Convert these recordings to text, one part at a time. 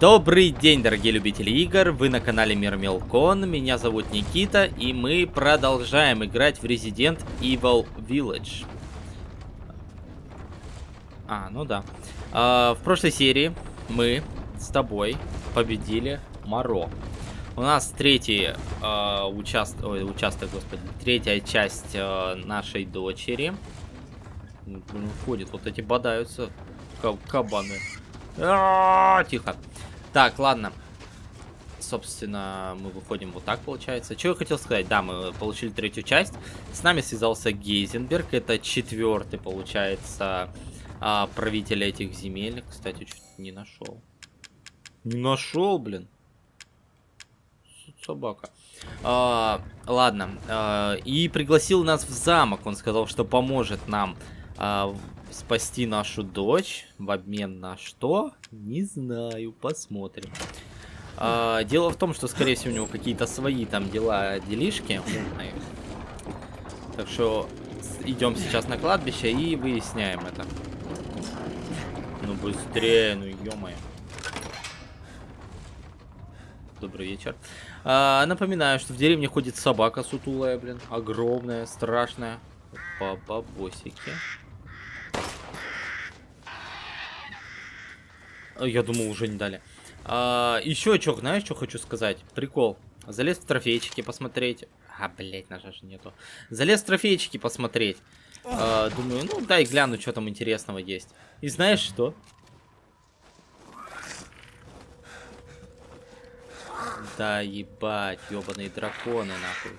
Добрый день, дорогие любители игр, вы на канале Мир Мелкон, меня зовут Никита, и мы продолжаем играть в Resident Evil Village. А, ну да. А, в прошлой серии мы с тобой победили Моро. У нас третий э, участ... Ой, участок, господи, третья часть э, нашей дочери. Ходит, вот эти бодаются кабаны. А -а -а, тихо. Так, ладно. Собственно, мы выходим вот так, получается. Что я хотел сказать? Да, мы получили третью часть. С нами связался Гейзенберг. Это четвертый, получается, а, правитель этих земель. Кстати, чуть не нашел. Не нашел, блин. Собака. А, ладно. А, и пригласил нас в замок. Он сказал, что поможет нам а, спасти нашу дочь в обмен на что? Не знаю, посмотрим. А, дело в том, что, скорее всего, у него какие-то свои там дела, делишки умные. Так что идем сейчас на кладбище и выясняем это. Ну быстрее, ну ё-моё. Добрый вечер. А, напоминаю, что в деревне ходит собака сутулая, блин. Огромная, страшная. По бабосике. Я думал, уже не дали. А, еще что, знаешь, что хочу сказать? Прикол. Залез в трофейчики посмотреть. А, блять, ножа же нету. Залез в трофейчики посмотреть. А, думаю, ну дай гляну, что там интересного есть. И знаешь что? Да ебать, ебаные драконы, нахуй.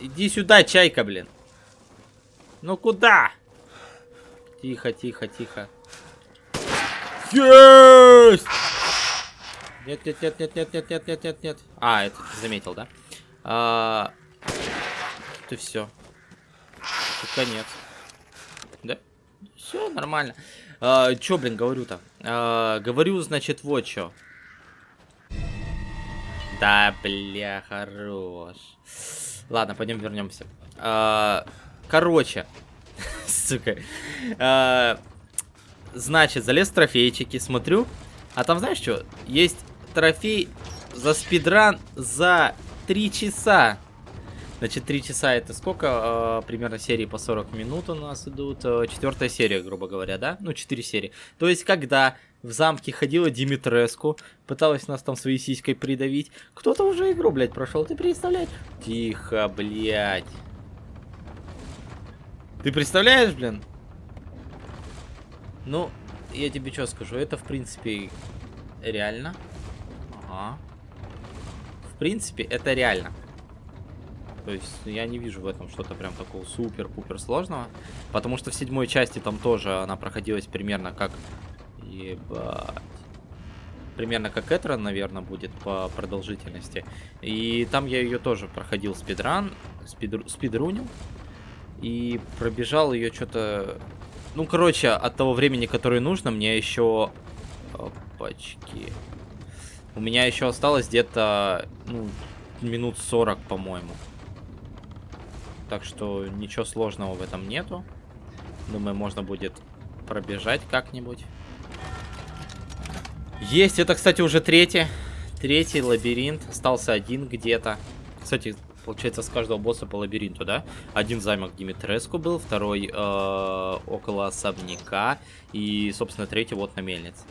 Иди сюда, чайка, блин. Ну куда? Тихо, тихо, тихо. Есть! Нет, нет, нет, нет, нет, нет, нет, нет, нет, нет. А, это ты заметил, да? А, ты все. Конец. Да? Все нормально. А, чё, блин, говорю-то? А, говорю, значит, вот что. Да, бля, хорош. Ладно, пойдем вернемся. А, короче, сука. А, значит, залез в трофейчики, смотрю. А там, знаешь что? Есть трофей за спидран за 3 часа. Значит, 3 часа это сколько? Э, примерно серии по 40 минут у нас идут. Э, четвертая серия, грубо говоря, да? Ну, 4 серии. То есть, когда в замке ходила Димитреску, пыталась нас там своей сиськой придавить, кто-то уже игру, блядь, прошел. Ты представляешь? Тихо, блядь. Ты представляешь, блин? Ну, я тебе что скажу, это в принципе реально. Ага. В принципе, это реально. То есть я не вижу в этом что-то прям такого супер-пупер сложного. Потому что в седьмой части там тоже она проходилась примерно как... Ебать. Примерно как Этрон, наверное, будет по продолжительности. И там я ее тоже проходил спидран, спидру, спидрунил. И пробежал ее что-то... Ну, короче, от того времени, которое нужно, мне еще... Опачки. У меня еще осталось где-то, ну, минут 40, по-моему. Так что ничего сложного в этом нету. Думаю, можно будет пробежать как-нибудь. Есть, это, кстати, уже третий. Третий лабиринт. Остался один где-то. Кстати, Получается, с каждого босса по лабиринту, да? Один замок Димитреску был, второй э, около особняка. И, собственно, третий вот на мельнице.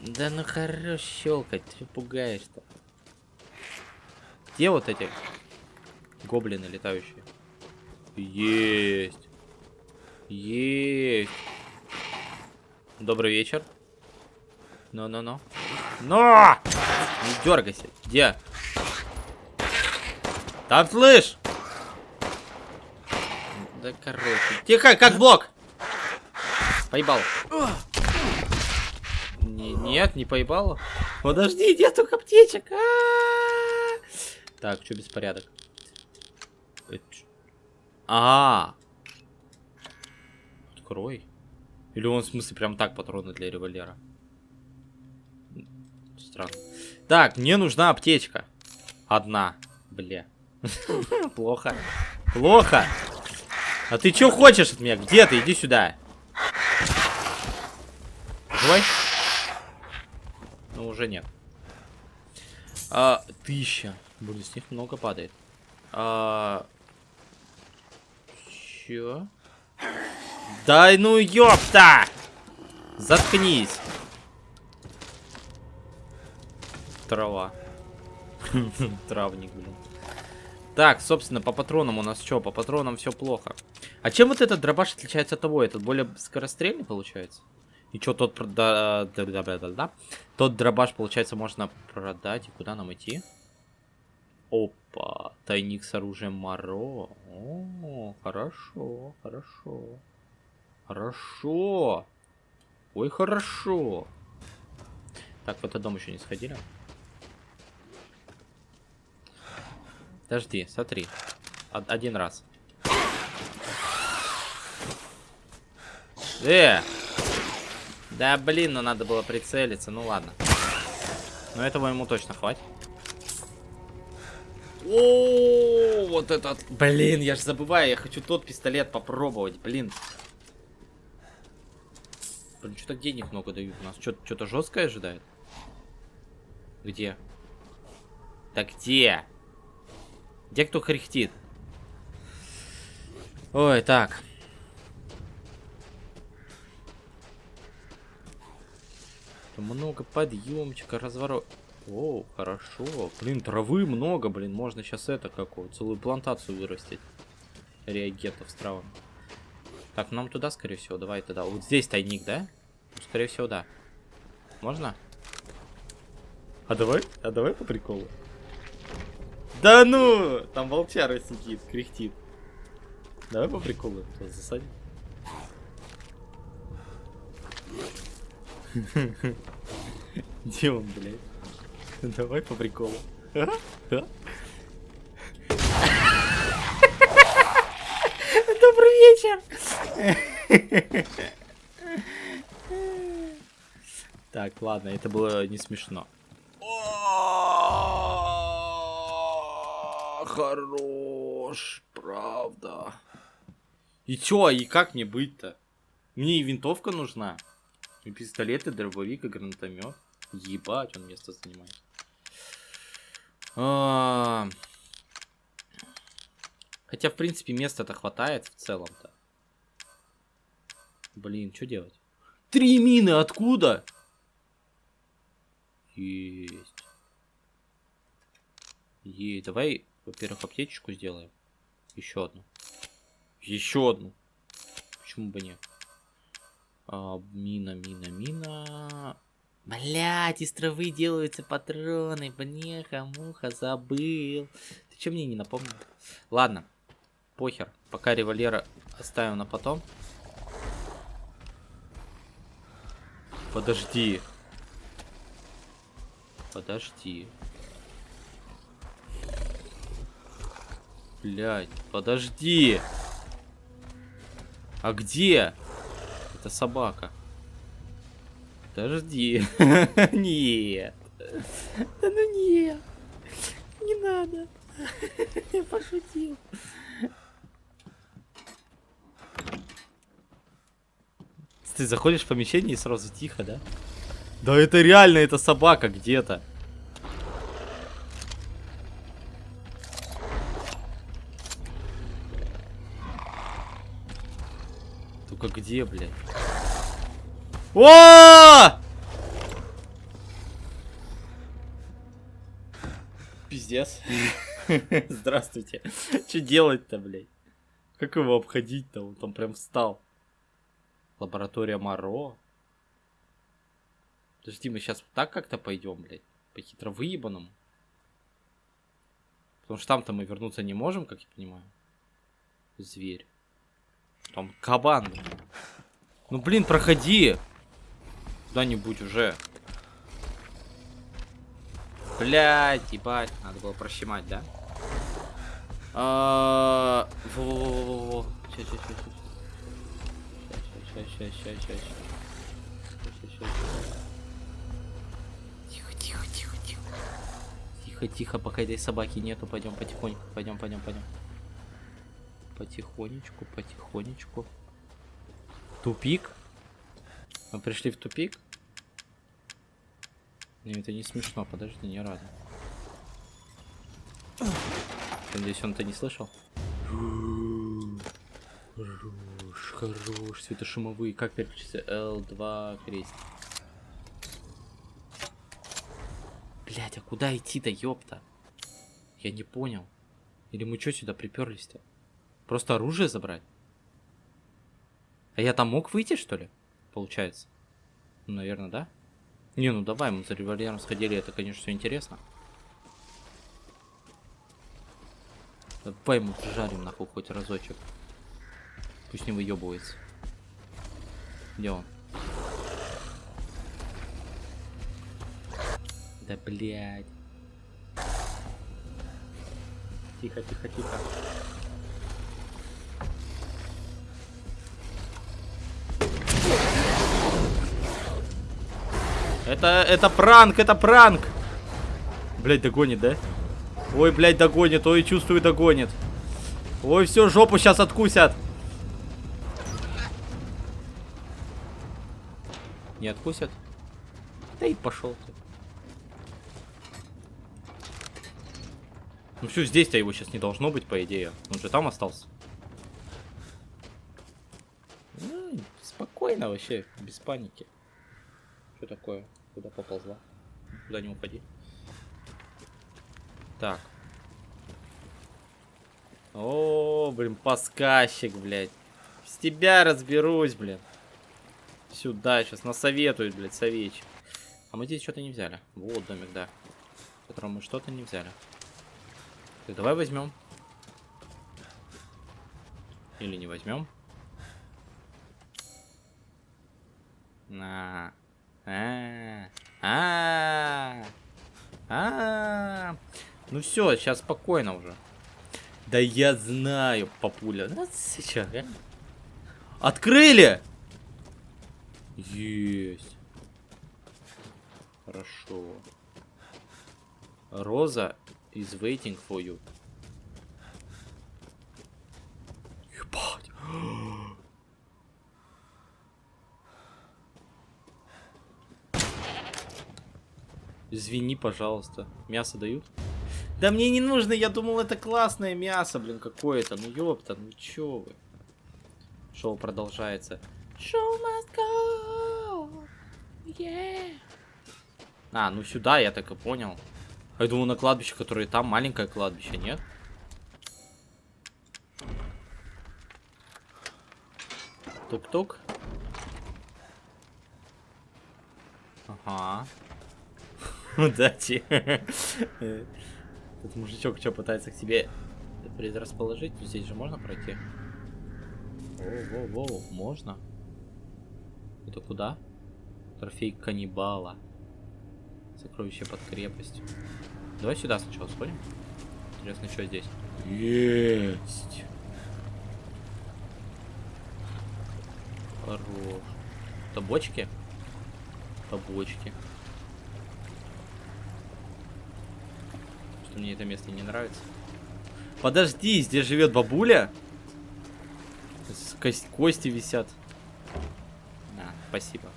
Да ну хорош щелкать, ты пугаешь-то. Где вот эти гоблины летающие? Есть. Есть. Добрый вечер. Но-но-но. Но! Не дергайся. Где? Там слышь! Да короче. Тихо, как блок! Поебал. Не, нет, не поебало. Подожди, где только аптечек? А -а -а так, что беспорядок? А Открой. Или он в смысле прям так патроны для револьвера? Странно. Так, мне нужна аптечка. Одна. Бля. Плохо. Плохо. А ты что хочешь от меня? Где ты? Иди сюда. Давай. Ну, уже нет. А, тысяча. Блин, с них много падает. А... Чё? Дай ну ёпта! Заткнись. Трава. Травник, блин. Так, собственно, по патронам у нас что? По патронам все плохо. А чем вот этот дробаш отличается от того? Этот более скорострельный получается? И что, тот прода... да, да, да, да, да. Тот дробаш, получается, можно продать. И куда нам идти? Опа, тайник с оружием Моро. О, хорошо, хорошо. Хорошо. Ой, хорошо. Так, в этот дом еще не сходили. Подожди, смотри. Один раз. Э! Да блин, ну надо было прицелиться, ну ладно. Но этого ему точно хватит. О, вот этот. Блин, я же забываю, я хочу тот пистолет попробовать, блин. Блин, что-то денег много дают. У нас что-то жесткое ожидает. Где? Так где? Где кто кряхтит? Ой, так. Много подъемчика, разворот. О, хорошо. Блин, травы много, блин. Можно сейчас это какую целую плантацию вырастить. Реагентов с травами. Так, нам туда, скорее всего. Давай туда. Вот здесь тайник, да? Скорее всего, да. Можно? А давай? А давай по приколу. Да ну! Там волчара сидит, кряхтит. Давай по приколу засадим. Где он, блядь? Давай по приколу. Добрый вечер! Так, ладно, это было не смешно. Хорош, правда. И чё, и как мне быть-то? Мне и винтовка нужна. И пистолет, и дробовик, и гранатомет. Ебать, он место занимает. А... Хотя, в принципе, места-то хватает в целом-то. Блин, что делать? Три мины откуда? Есть. Ей, давай, во-первых, аптечку сделаем. Еще одну. Еще одну. Почему бы нет? А, мина, мина, мина. Блять, из травы делаются патроны. Бнеха, муха, забыл. Ты что мне не напомнил? Ладно, похер. Пока револьвера оставим на потом. Подожди. Подожди. Блять, подожди. А где? Это собака. Подожди. Нет. Да ну нет. Не надо. Я пошутил. Ты заходишь в помещение и сразу тихо, да? Да это реально, это собака где-то. Где, блядь? О! Пиздец. Здравствуйте. Что делать-то, блядь? Как его обходить-то? Он там прям встал. Лаборатория Моро. Подожди, мы сейчас так как-то пойдем, блядь? По хитро выебанному. Потому что там-то мы вернуться не можем, как я понимаю. Зверь. Там кабан. Ну, блин, проходи. Куда-нибудь уже. Блять, ебать. Надо было прощемать, да? Во-во-во-во-во. Сейчас, сейчас, сейчас. Сейчас, сейчас, сейчас, сейчас. Тихо, тихо, тихо, тихо. Тихо, тихо, пока этой собаки нету. Пойдем потихоньку. Пойдем, пойдем, пойдем. Потихонечку, потихонечку. Тупик. Мы пришли в тупик. Не, это не смешно, подожди, не рада. Надеюсь, он это не слышал? Хорош, хорош, светошумовые. Как переключиться? L2 крест. Блять, а куда идти-то, ёпта? Я не понял. Или мы что сюда приперлись-то? Просто оружие забрать? А я там мог выйти, что ли? Получается. Ну, наверное, да? Не, ну давай, мы за револьвером сходили, это, конечно, все интересно. Давай ему жарим нахуй хоть разочек. Пусть не выебывается. Где он? Да блядь. Тихо, тихо, тихо. Это, это пранк, это пранк. Блять, догонит, да? Ой, блядь, догонит. Ой, чувствую, догонит. Ой, все, жопу сейчас откусят. Не откусят? Да и пошел ты. Ну все, здесь-то его сейчас не должно быть, по идее. Он же там остался. Ну, спокойно вообще, без паники. Что такое? Куда поползла? Куда не уходи. Так. О, блин, паскащик, блядь. С тебя разберусь, блин. Сюда сейчас насоветуют, блядь, советчик. А мы здесь что-то не взяли. Вот домик, да. В котором мы что-то не взяли. Так, давай возьмем. Или не возьмем. На. А. А. А. Ну все, сейчас спокойно уже. Да я знаю, папуля. Сейчас, а? Открыли! Есть. Хорошо. Роза is waiting for you. Ебать. Извини, пожалуйста. Мясо дают? Да мне не нужно, я думал, это классное мясо, блин, какое-то. Ну ёпта, ну чё вы. Шоу продолжается. Show must go. Yeah. А, ну сюда, я так и понял. А я думал на кладбище, которое там, маленькое кладбище, нет? Тук-тук. Ага. Удачи. Этот мужичок что, пытается к тебе предрасположить? Здесь же можно пройти? Воу-воу-воу, можно? Это куда? Трофей каннибала. Сокровище под крепостью. Давай сюда сначала сходим. Интересно, что здесь? Есть! Хорош. Это бочки? Это бочки. Что мне это место не нравится. Подожди, здесь живет бабуля? Кость, кости висят. А, спасибо.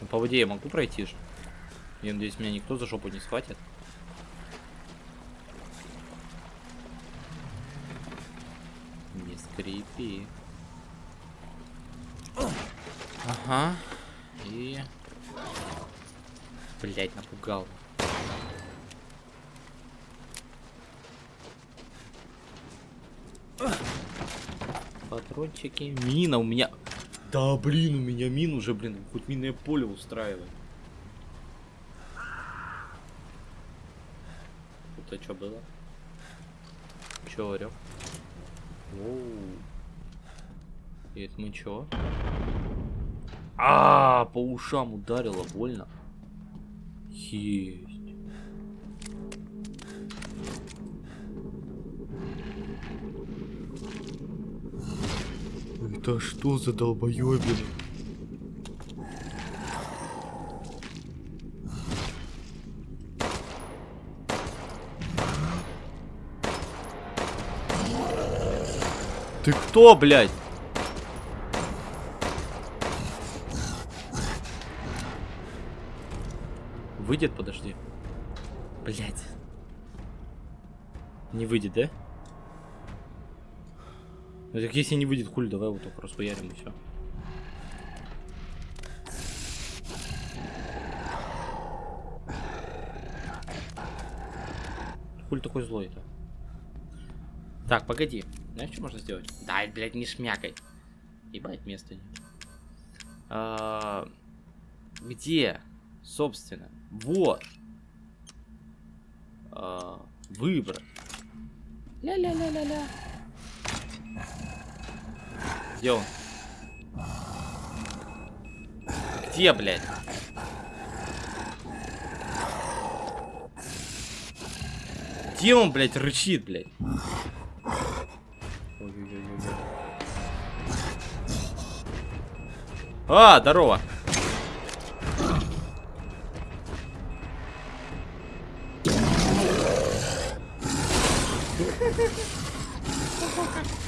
Ну, по воде я могу пройти же. Я надеюсь, меня никто за жопу не схватит. Не скрипи. Ага. И... Блять, напугал. Патрончики. Мина у меня... Да, блин, у меня мин уже, блин, хоть минное поле устраивает. Это что было? Орел? Оу. И это мы чё? А, -а, -а по ушам ударило, больно. Есть. Это что за долбоёбина? Ты кто, блядь? выйдет, подожди. Блять. Не выйдет, да? Ну так если не выйдет, хули, давай вот так расхуярим и все. Хули такой злой-то? Так, погоди. Знаешь, что можно сделать? Дай, блядь, не шмякай. Ебать, места нет. А, где? Собственно. Вот. А, выбрать. Ля-ля-ля-ля-ля. Где он? Где, блядь? Где он, блядь, рычит, блядь? А, здорово.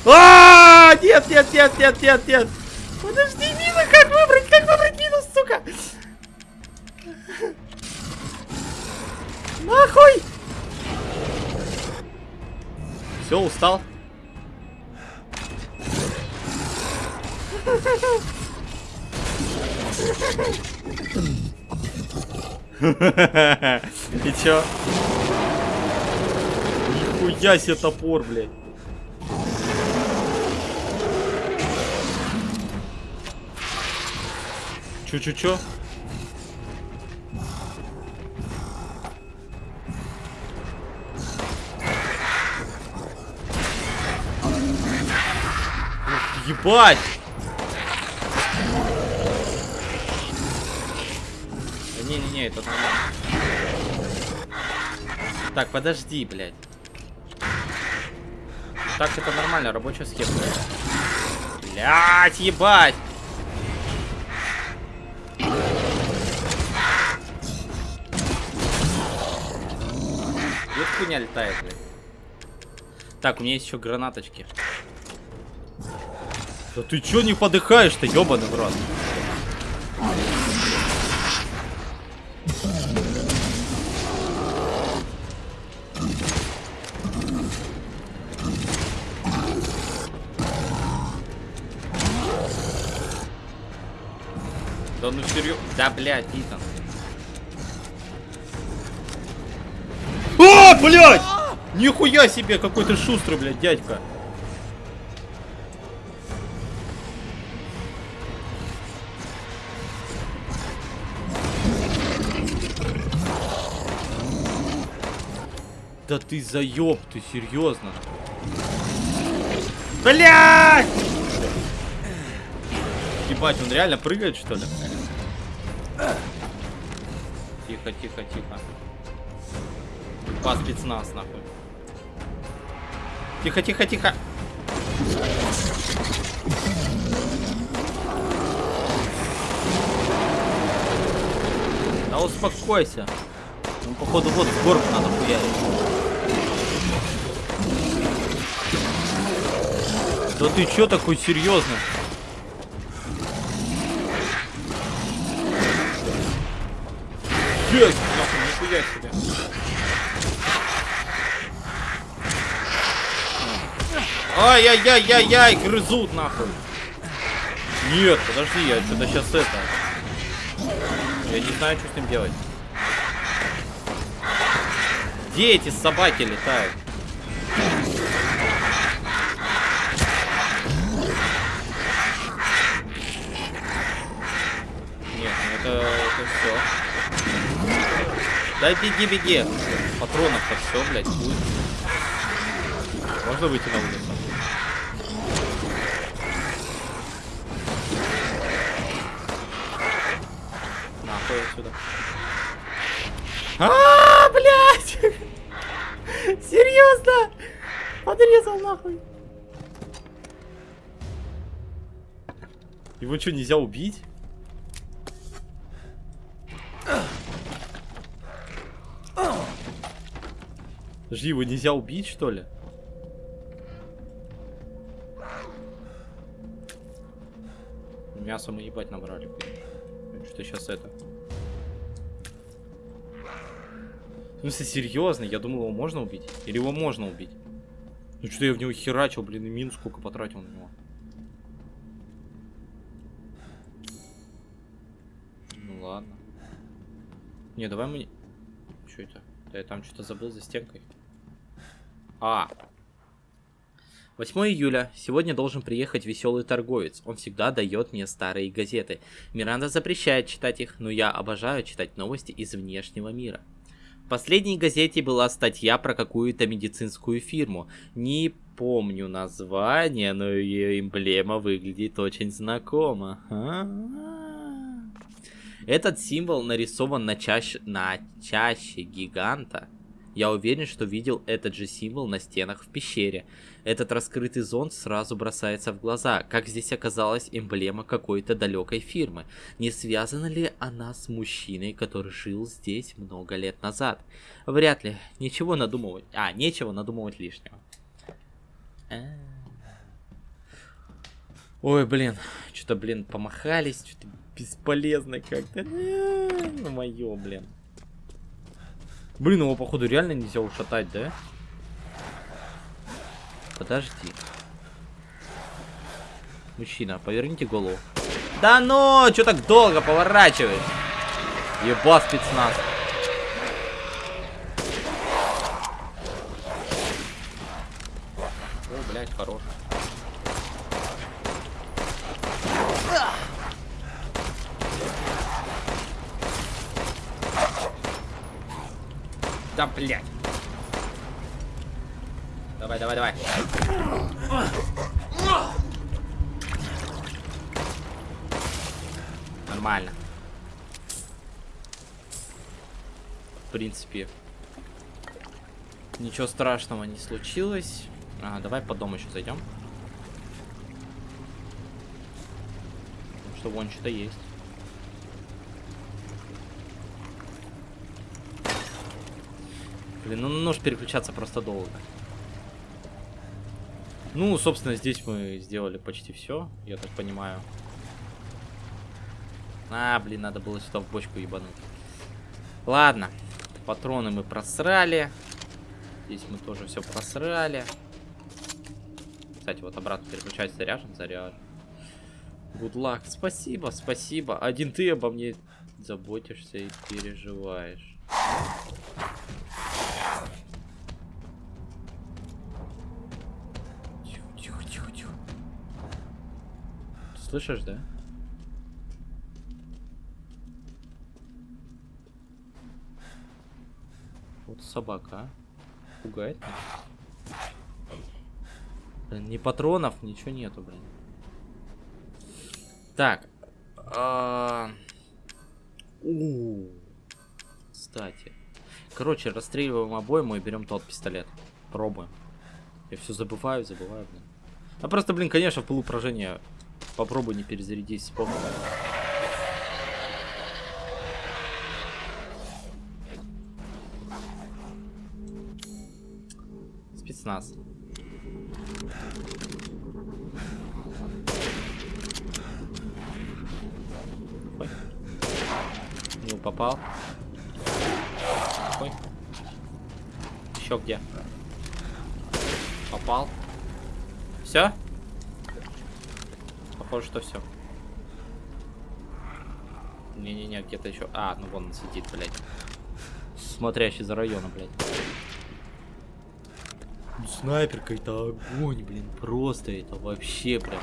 А, нет, нет, нет, нет, нет, нет. Подожди, мину, как выбрать, как выбрать минус, сука? Нахуй! Все, устал. И чё? Нихуя себе топор, блядь. Чё-чё-чё? Ебать! Да Не-не-не, это нормально. Так, подожди, блядь. Так, это нормально, рабочая схема. Блядь, ебать! Летает, блядь. Так, у меня есть еще гранаточки. Да ты чё не подыхаешь-то, ёбаный в рот? Да ну серьезно? Да, блядь, Итан. Блядь! Нихуя себе, какой ты шустрый, блядь, дядька. Да ты заеб, ты серьезно? Блять! Ебать, он реально прыгает, что ли? Тихо, тихо, тихо. По спецназ, нахуй. Тихо, тихо, тихо. Да успокойся. Ну, походу, вот в горку надо хуярить. Да ты чё такой серьезный? Есть! Нахуй, нихуя себе. Ай-яй-яй-яй-яй, грызут нахуй. Нет, подожди, я что-то сейчас это. Я не знаю, что с ним делать. Где эти собаки летают? Нет, ну это, это все. Да беги, беги. Патронов-то все, блядь, будет. Можно выйти на улицу? Нахуй отсюда. А, блядь! Серьезно? Подрезал нахуй. Его что, нельзя убить? Подожди, его нельзя убить, что ли? Мясо мы ебать набрали. Что сейчас это? В смысле, серьезно? Я думал, его можно убить. Или его можно убить? Ну что я в него херачил, блин, и мин сколько потратил на него. Ну ладно. Не, давай мы... Что это? Да я там что-то забыл за стенкой. А. 8 июля. Сегодня должен приехать веселый торговец. Он всегда дает мне старые газеты. Миранда запрещает читать их, но я обожаю читать новости из внешнего мира. В последней газете была статья про какую-то медицинскую фирму. Не помню название, но ее эмблема выглядит очень знакомо. Этот символ нарисован на чаще, на чаще гиганта. Я уверен, что видел этот же символ на стенах в пещере. Этот раскрытый зонт сразу бросается в глаза, как здесь оказалась эмблема какой-то далекой фирмы. Не связана ли она с мужчиной, который жил здесь много лет назад? Вряд ли. Ничего надумывать. А, нечего надумывать лишнего. А. Ой, блин. Что-то, блин, помахались. Что-то бесполезно как-то. Ну, мое, блин. Блин, его, походу, реально нельзя ушатать, да? Подожди. Мужчина, поверните голову. Да ну, что так долго поворачиваешь? Еба спецназ. О, блядь, хорош. Да, блядь. Давай, давай, давай. Нормально. В принципе, ничего страшного не случилось. А, давай по дому еще зайдем. Потому что вон что-то есть. Блин, ну нож переключаться просто долго. Ну, собственно, здесь мы сделали почти все, я так понимаю. А, блин, надо было сюда в бочку ебануть. Ладно, патроны мы просрали. Здесь мы тоже все просрали. Кстати, вот обратно переключать заряжен, заряжен. Good luck. Спасибо, спасибо. Один ты обо мне заботишься и переживаешь. Слышишь, да? Вот собака, а? Пугает Блин, ни патронов, ничего нету, блин. Так. А... У. Кстати. Короче, расстреливаем обойму и берем тот пистолет. Пробуем. Я все забываю, забываю, блин. А просто, блин, конечно, в полупражения Попробуй не перезарядись, вспомни. Спецназ. Ой. Ну, попал. Ой. Еще где? Попал. Все? Похоже, что все. Не-не-не, где-то еще. А, ну вон он сидит, блядь. Смотрящий за районом, блядь. Снайперка это огонь, блин. Просто это вообще прям.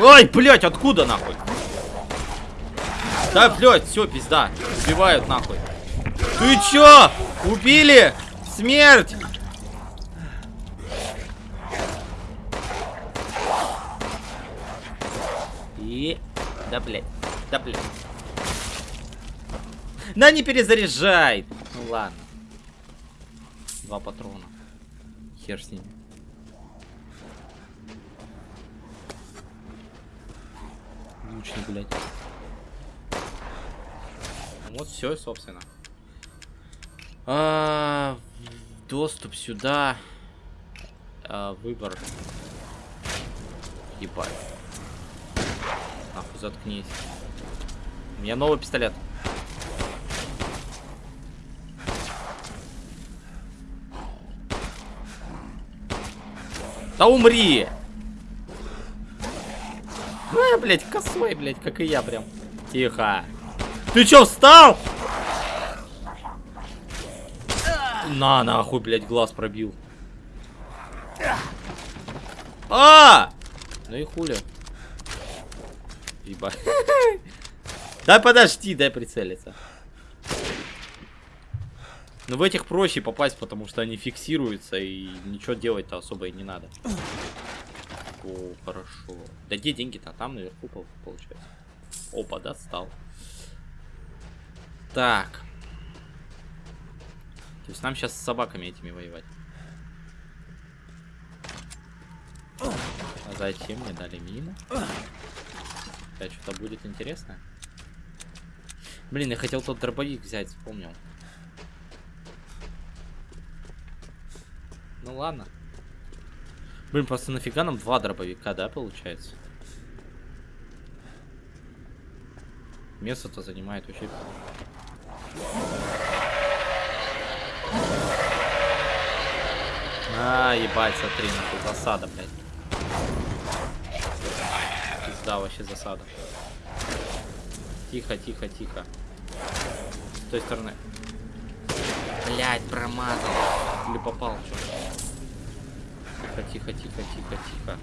Ой, блядь, откуда нахуй? Да, блядь, все, пизда. Убивают нахуй. Ты чё? Убили? Смерть! Да, блядь. Да, блядь. Да не перезаряжай! Ну ладно. Два патрона. Хер с ними. Лучник, блядь. Вот все, собственно. А, доступ сюда. А, выбор. Ебать. Нахуй заткнись. У меня новый пистолет. Да умри! А, блядь, косой, блядь, как и я прям. Тихо. Ты чё, встал? На, нахуй, блядь, глаз пробил. А! Ну и хули. Ебать. Да подожди, дай прицелиться. Но в этих проще попасть, потому что они фиксируются и ничего делать-то особо и не надо. О, хорошо. Да где деньги-то? Там наверху получается. Опа, достал. Так. То есть нам сейчас с собаками этими воевать. А зачем мне дали мину? Опять что-то будет интересно. Блин, я хотел тот дробовик взять, вспомнил. Ну ладно. Блин, просто нафига нам два дробовика, да, получается? Место-то занимает вообще... А, ебать, смотри, нахуй, засада, блядь. Пизда, вообще засада. Тихо, тихо, тихо. С той стороны. Блять, промазал. Или попал, что Тихо, тихо, тихо, тихо, тихо.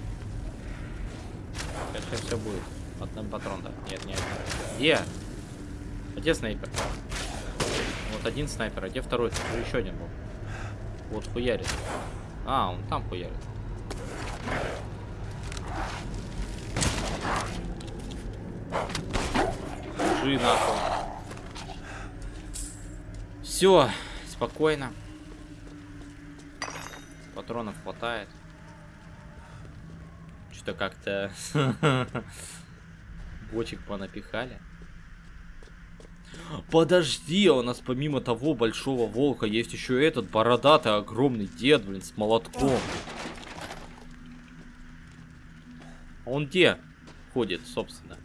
Сейчас, сейчас все будет. Одним патрон, да? Нет, нет. Где? А где снайпер? Вот один снайпер, а где второй? Еще один был. Вот хуярит. А, он там хуярит. Жи нахуй. Все, спокойно. Патронов хватает. Что-то как-то бочек понапихали. Подожди, а у нас помимо того большого волка есть еще этот бородатый огромный дед, блин, с молотком. А он где ходит, собственно?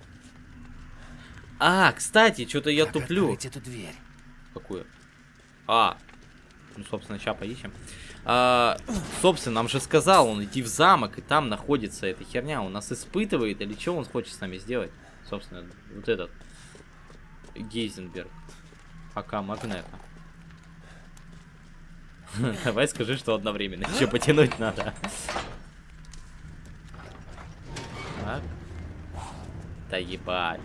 А, кстати, что-то я как туплю. эту дверь? Какую? А, ну, собственно, сейчас поищем. А, собственно, нам же сказал он идти в замок, и там находится эта херня. Он нас испытывает, или что он хочет с нами сделать? Собственно, вот этот. Гейзенберг. АК Магнета. Давай скажи, что одновременно. Еще потянуть надо. Так. Да ебать.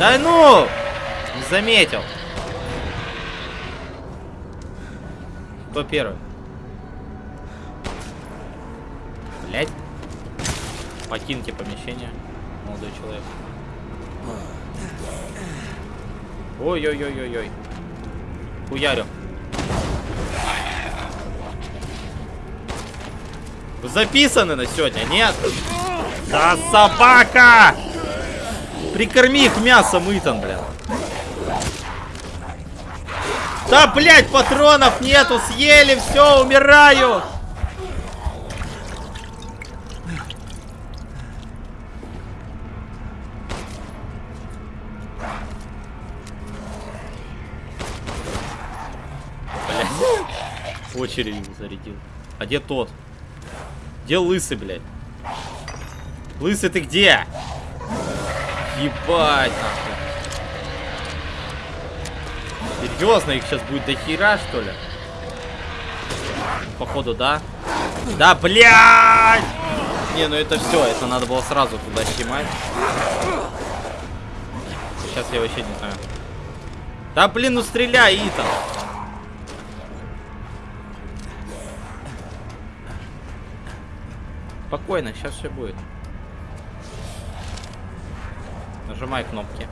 Да ну! Заметил. Кто первый? Блять. Покиньте помещение, молодой человек. Ой-ой-ой-ой-ой. Хуярю. Вы записаны на сегодня, нет? Да собака! Прикорми их мясом, Итан, блядь. Да, блядь, патронов нету, съели, все, умираю. Блядь. Очередь зарядил. А где тот? Где лысый, блядь? Лысый ты где? Ебать, нахуй. Серьезно, их сейчас будет до хера, что ли? Походу, да? Да, блядь! Не, ну это все, это надо было сразу туда снимать. Сейчас я вообще не знаю. Да, блин, ну стреляй, Итан. Спокойно, сейчас все будет. Нажимай кнопки.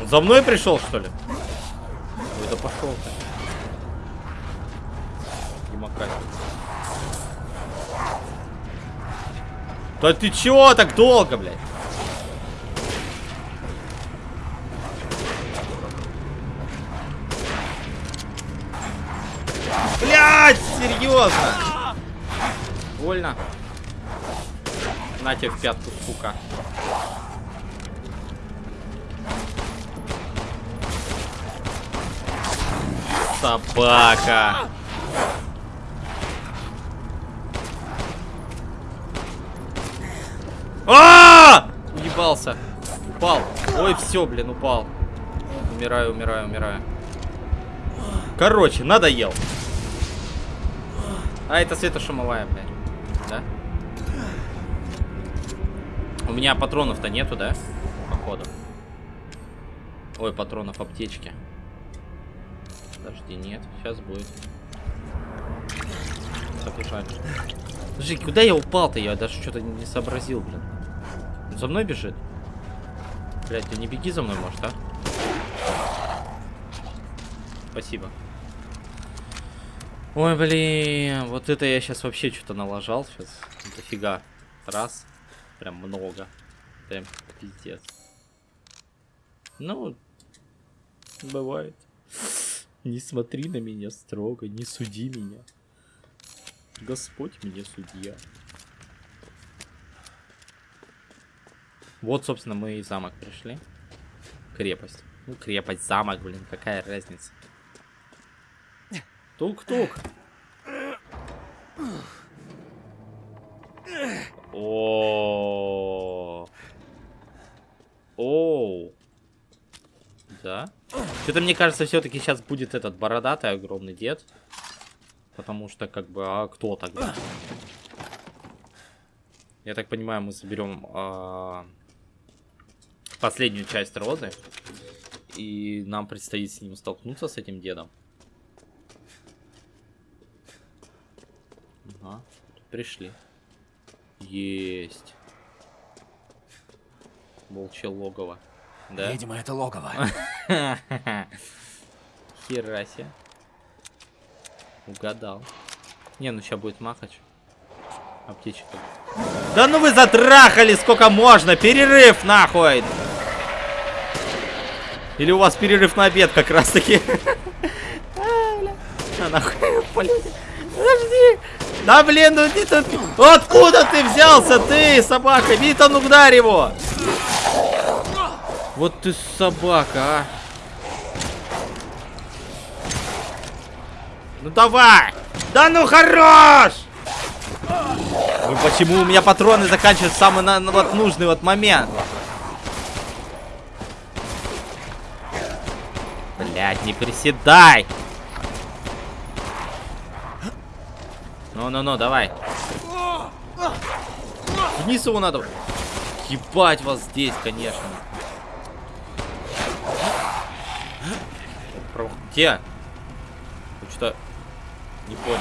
Он за мной пришел, что ли? Ой, пошел ты. Да ты чего так долго, блядь? серьезно? Больно. На тебе в пятку, сука. Собака. А! Уебался. Упал. Ой, все, блин, упал. Умираю, умираю, умираю. Короче, надоел. А, это светошумовая, блядь. Да? У меня патронов-то нету, да? Походу. Ой, патронов аптечки. Подожди, нет. Сейчас будет. Подожди, куда я упал-то? Я даже что-то не сообразил, блин. Он за мной бежит? Блять, ты не беги за мной, может, а? Спасибо. Ой, блин, вот это я сейчас вообще что-то налажал. Сейчас дофига. Раз. Прям много. Прям пиздец. Ну, бывает. Не смотри на меня строго, не суди меня. Господь мне судья. Вот, собственно, мы и замок пришли. Крепость. Ну, крепость, замок, блин, какая разница. Тук-тук. О. Оу. Да. Что-то мне кажется, все-таки сейчас будет этот бородатый огромный дед. Потому что, как бы, а кто тогда? Я так понимаю, мы соберем а, последнюю часть розы. И нам предстоит с ним столкнуться, с этим дедом. Ага, пришли. Есть. Волчье логово. Да? Видимо, это логово. Хераси. Угадал. Не, ну сейчас будет махач. Аптечка. Да ну вы затрахали, сколько можно! Перерыв, нахуй! Или у вас перерыв на обед как раз таки? А, нахуй, Подожди! Да блин, ну ты. Откуда ты взялся, ты, собака? Витан, ударь его! Вот ты собака, а! Ну давай! Да ну хорош! Ну почему у меня патроны заканчиваются в самый на, на, вот нужный вот момент? Блять, не приседай! Ну-ну-ну, давай. Вниз его надо. Ебать вас здесь, конечно. Где? Что? Не понял.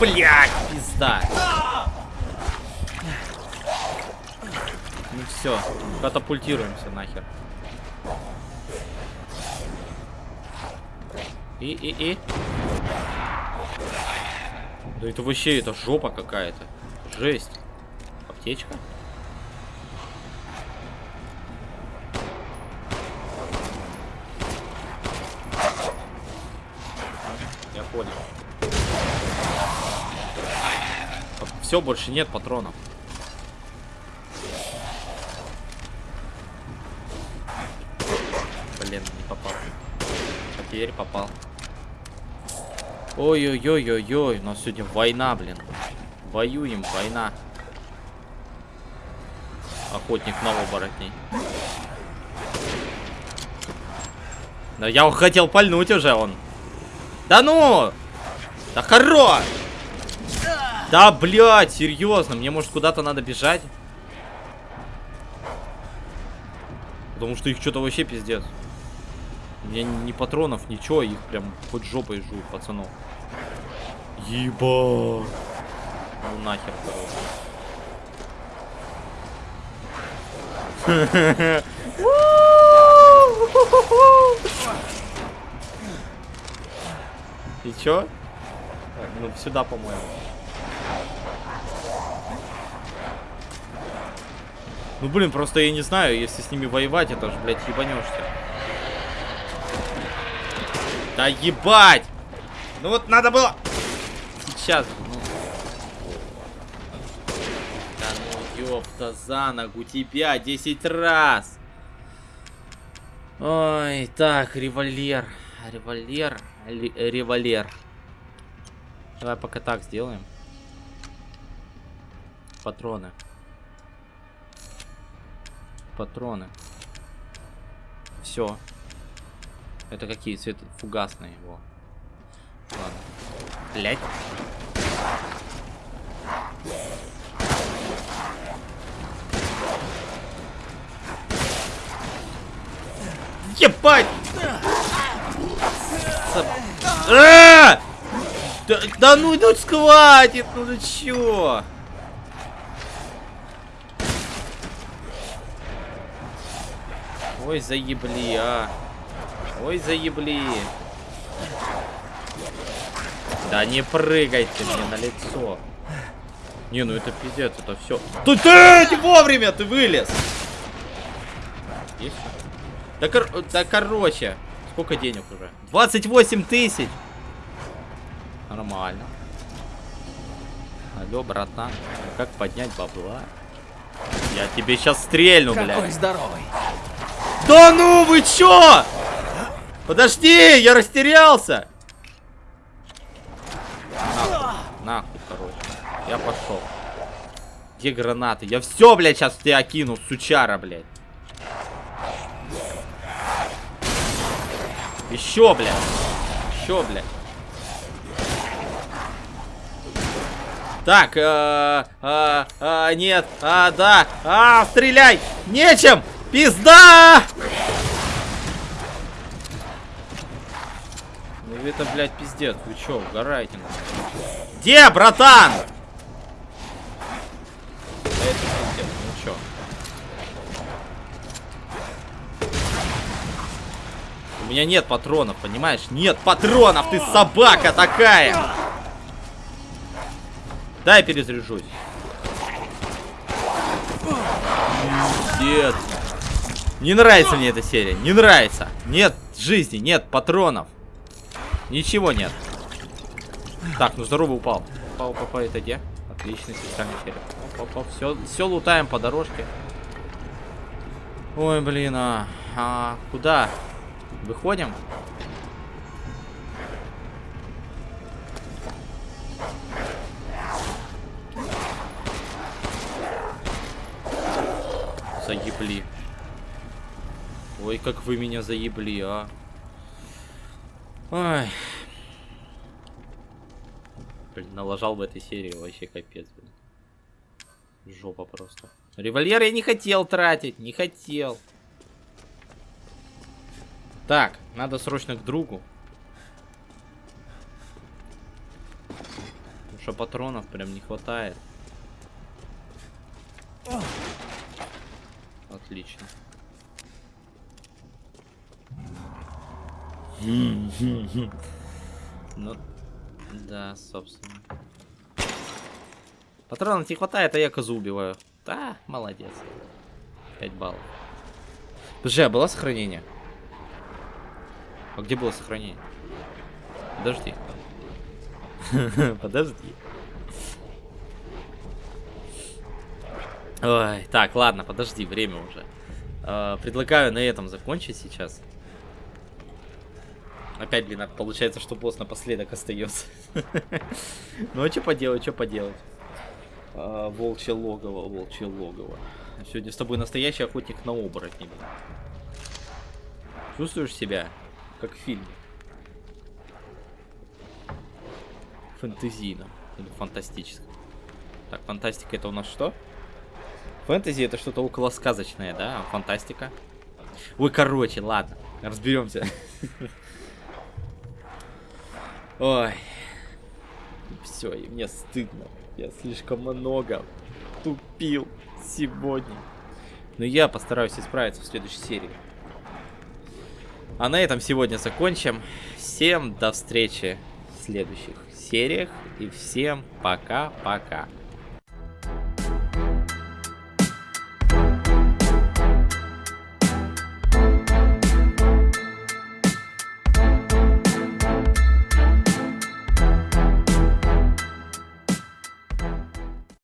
Блять, пизда. Ну все, катапультируемся нахер. И, и, и. Да это вообще, это жопа какая-то. Жесть. Аптечка? Понял. Все, больше нет патронов. Блин, не попал. А теперь попал. Ой-ой-ой-ой-ой, у нас сегодня война, блин. Воюем, война. Охотник на оборотней. Да я хотел пальнуть уже он. Да ну! Да хорош! Да, блядь, серьезно, мне может куда-то надо бежать? Потому что их что-то вообще пиздец. У меня ни патронов, ничего, их прям хоть жопой жуют, пацанов. Еба. Ну нахер, короче. И чё? Ну, сюда, по-моему. Ну, блин, просто я не знаю, если с ними воевать, это же, блядь, ебанешься. Да ебать! Ну вот надо было... Сейчас ну. Да ну ёпта за ногу тебя 10 раз! Ой, так, револьвер. Револьвер. Револьвер. Давай пока так сделаем. Патроны. Патроны. Все. Это какие цветы? Фугасные его. Ладно. Блять. Ебать! А! Да, да ну, ну схватит, ну ты чё? Ой, заебли, а. Ой, заебли. Да не прыгай ты мне на лицо. Не, ну это пиздец, это все. Тут ты не вовремя ты вылез. Есть? Да, кор да короче. Сколько денег уже? 28 тысяч. Нормально. Алло, братан. Как поднять бабла? Я тебе сейчас стрельну, блядь. Какой здоровый. Да ну вы чё? Подожди, я растерялся. Нахуй, нахуй, короче. Я пошел. Где гранаты? Я все, блядь, сейчас тебя кину, сучара, блядь. Еще, блядь. Еще, блядь. Так, э, э, э, нет, а, да, а, стреляй, нечем, пизда! Ну это, блядь, пиздец, вы чё, угораете? Где, братан? Это пиздец, ну чё? У меня нет патронов, понимаешь? Нет патронов, ты собака такая! Дай перезаряжусь. Нет. Не нравится мне эта серия. Не нравится. Нет жизни, нет патронов. Ничего нет. Так, ну здорово упал. Упал, упал, это где? Отличный специальный серия. Оп, оп, Все, все лутаем по дорожке. Ой, блин, а, а куда? Выходим? Заебли. Ой, как вы меня заебли, а. Ой. Блин, налажал в этой серии вообще капец, блин. Жопа просто. Револьвер я не хотел тратить, не хотел. Так, надо срочно к другу. Потому что патронов прям не хватает. Отлично. Ну, да, собственно. Патронов не хватает, а я козу убиваю. Да, молодец. 5 баллов. Подожди, а было сохранение? А где было сохранение? Подожди. Подожди. Ой, так, ладно, подожди, время уже. Э, предлагаю на этом закончить сейчас. Опять, блин, получается, что босс напоследок остается. Ну а что поделать, что поделать? А, волчье логово, волчье логово. Сегодня с тобой настоящий охотник на оборотни. Чувствуешь себя, как в фильме? Фэнтезийном или фантастическом. Так, фантастика это у нас что? Фэнтези это что-то около сказочное, да? Фантастика. Ой, короче, ладно. Разберемся. Ой. Все, и мне стыдно. Я слишком много тупил сегодня. Но я постараюсь исправиться в следующей серии. А на этом сегодня закончим. Всем до встречи в следующих сериях. И всем пока-пока.